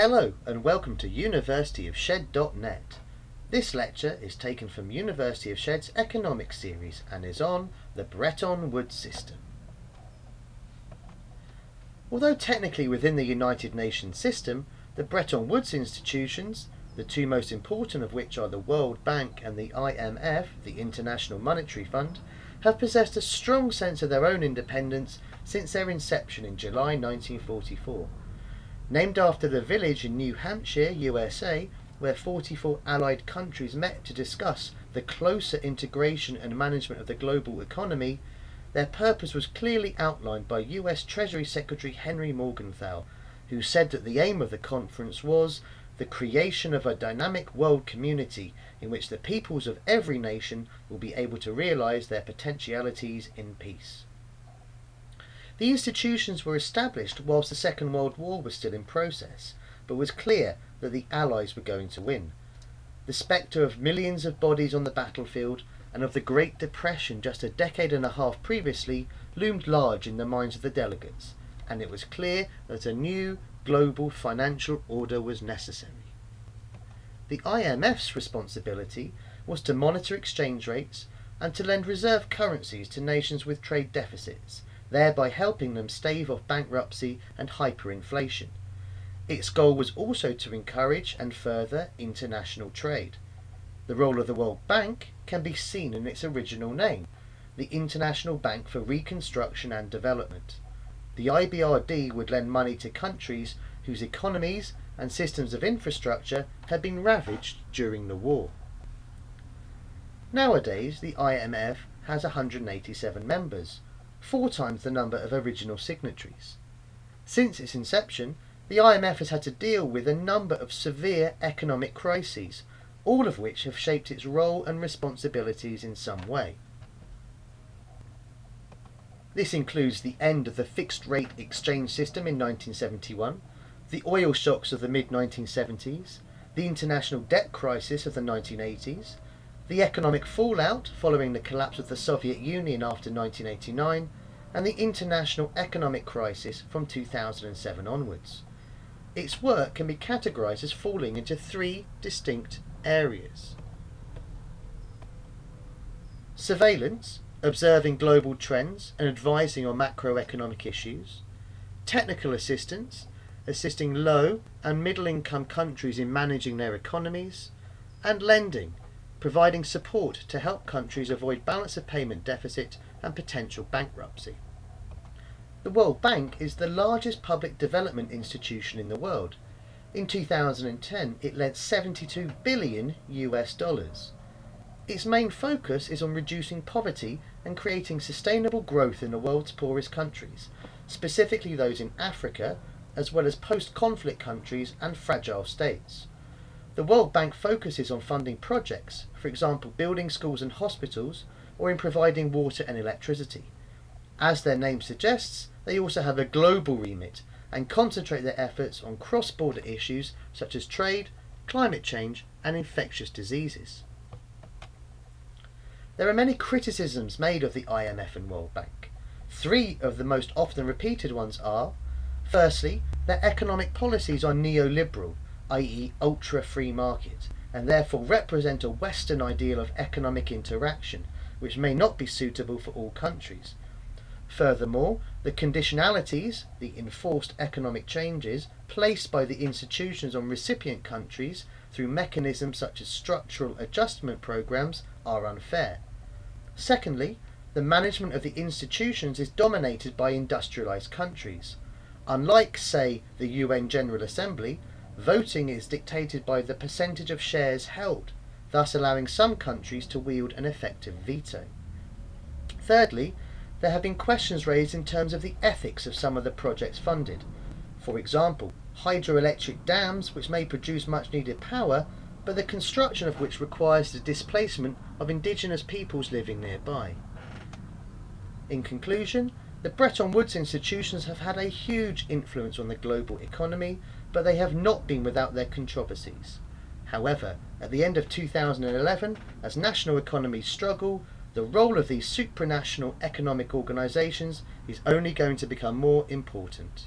Hello and welcome to University of Shed.net. This lecture is taken from University of Shed's Economics series and is on the Bretton Woods system. Although technically within the United Nations system, the Bretton Woods institutions, the two most important of which are the World Bank and the IMF, the International Monetary Fund, have possessed a strong sense of their own independence since their inception in July 1944. Named after the village in New Hampshire, USA, where 44 allied countries met to discuss the closer integration and management of the global economy, their purpose was clearly outlined by US Treasury Secretary Henry Morgenthau, who said that the aim of the conference was the creation of a dynamic world community in which the peoples of every nation will be able to realize their potentialities in peace. The institutions were established whilst the Second World War was still in process, but was clear that the Allies were going to win. The spectre of millions of bodies on the battlefield and of the Great Depression just a decade and a half previously loomed large in the minds of the delegates, and it was clear that a new global financial order was necessary. The IMF's responsibility was to monitor exchange rates and to lend reserve currencies to nations with trade deficits, thereby helping them stave off bankruptcy and hyperinflation. Its goal was also to encourage and further international trade. The role of the World Bank can be seen in its original name, the International Bank for Reconstruction and Development. The IBRD would lend money to countries whose economies and systems of infrastructure had been ravaged during the war. Nowadays, the IMF has 187 members, four times the number of original signatories. Since its inception, the IMF has had to deal with a number of severe economic crises, all of which have shaped its role and responsibilities in some way. This includes the end of the fixed rate exchange system in 1971, the oil shocks of the mid-1970s, the international debt crisis of the 1980s, the economic fallout following the collapse of the Soviet Union after 1989, and the international economic crisis from 2007 onwards. Its work can be categorized as falling into three distinct areas. Surveillance, observing global trends and advising on macroeconomic issues, technical assistance, assisting low and middle income countries in managing their economies, and lending, providing support to help countries avoid balance of payment deficit and potential bankruptcy. The World Bank is the largest public development institution in the world. In 2010, it lent 72 billion US dollars. Its main focus is on reducing poverty and creating sustainable growth in the world's poorest countries, specifically those in Africa, as well as post-conflict countries and fragile states. The World Bank focuses on funding projects, for example building schools and hospitals, or in providing water and electricity. As their name suggests, they also have a global remit and concentrate their efforts on cross-border issues such as trade, climate change and infectious diseases. There are many criticisms made of the IMF and World Bank. Three of the most often repeated ones are, firstly, their economic policies are neoliberal, i.e. ultra-free market, and therefore represent a Western ideal of economic interaction, which may not be suitable for all countries. Furthermore, the conditionalities, the enforced economic changes, placed by the institutions on recipient countries through mechanisms such as structural adjustment programs are unfair. Secondly, the management of the institutions is dominated by industrialized countries. Unlike, say, the UN General Assembly, voting is dictated by the percentage of shares held, thus allowing some countries to wield an effective veto. Thirdly, there have been questions raised in terms of the ethics of some of the projects funded. For example, hydroelectric dams which may produce much needed power but the construction of which requires the displacement of indigenous peoples living nearby. In conclusion, the Bretton Woods institutions have had a huge influence on the global economy, but they have not been without their controversies. However, at the end of 2011, as national economies struggle, the role of these supranational economic organisations is only going to become more important.